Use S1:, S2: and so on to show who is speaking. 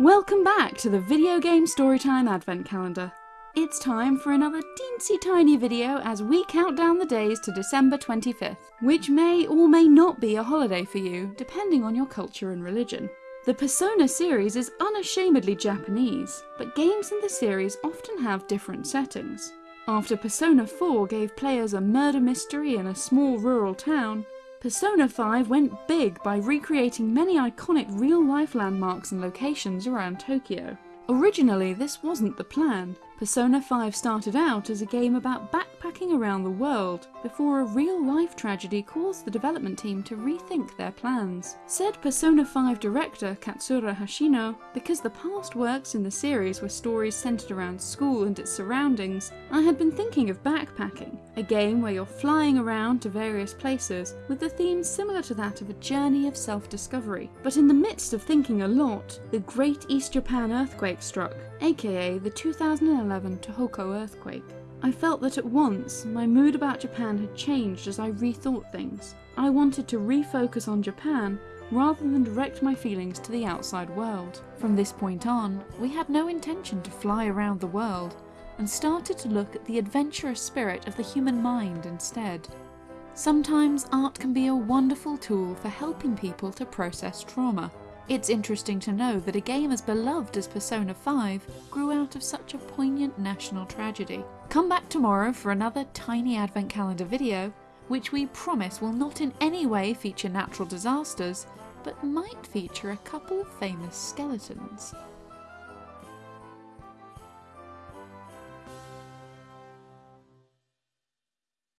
S1: Welcome back to the Video Game Storytime Advent Calendar. It's time for another teensy tiny video as we count down the days to December 25th, which may or may not be a holiday for you, depending on your culture and religion. The Persona series is unashamedly Japanese, but games in the series often have different settings. After Persona 4 gave players a murder mystery in a small rural town, Persona 5 went big by recreating many iconic real-life landmarks and locations around Tokyo. Originally, this wasn't the plan. Persona 5 started out as a game about backpacking around the world, before a real-life tragedy caused the development team to rethink their plans. Said Persona 5 director Katsura Hashino, because the past works in the series were stories centered around school and its surroundings, I had been thinking of backpacking, a game where you're flying around to various places, with a theme similar to that of a journey of self-discovery. But in the midst of thinking a lot, the Great East Japan Earthquake struck, aka the 2011 Tohoku earthquake. I felt that at once my mood about Japan had changed as I rethought things. I wanted to refocus on Japan rather than direct my feelings to the outside world. From this point on, we had no intention to fly around the world and started to look at the adventurous spirit of the human mind instead. Sometimes art can be a wonderful tool for helping people to process trauma, it's interesting to know that a game as beloved as Persona 5 grew out of such a poignant national tragedy. Come back tomorrow for another tiny advent calendar video, which we promise will not in any way feature natural disasters, but might feature a couple of famous skeletons.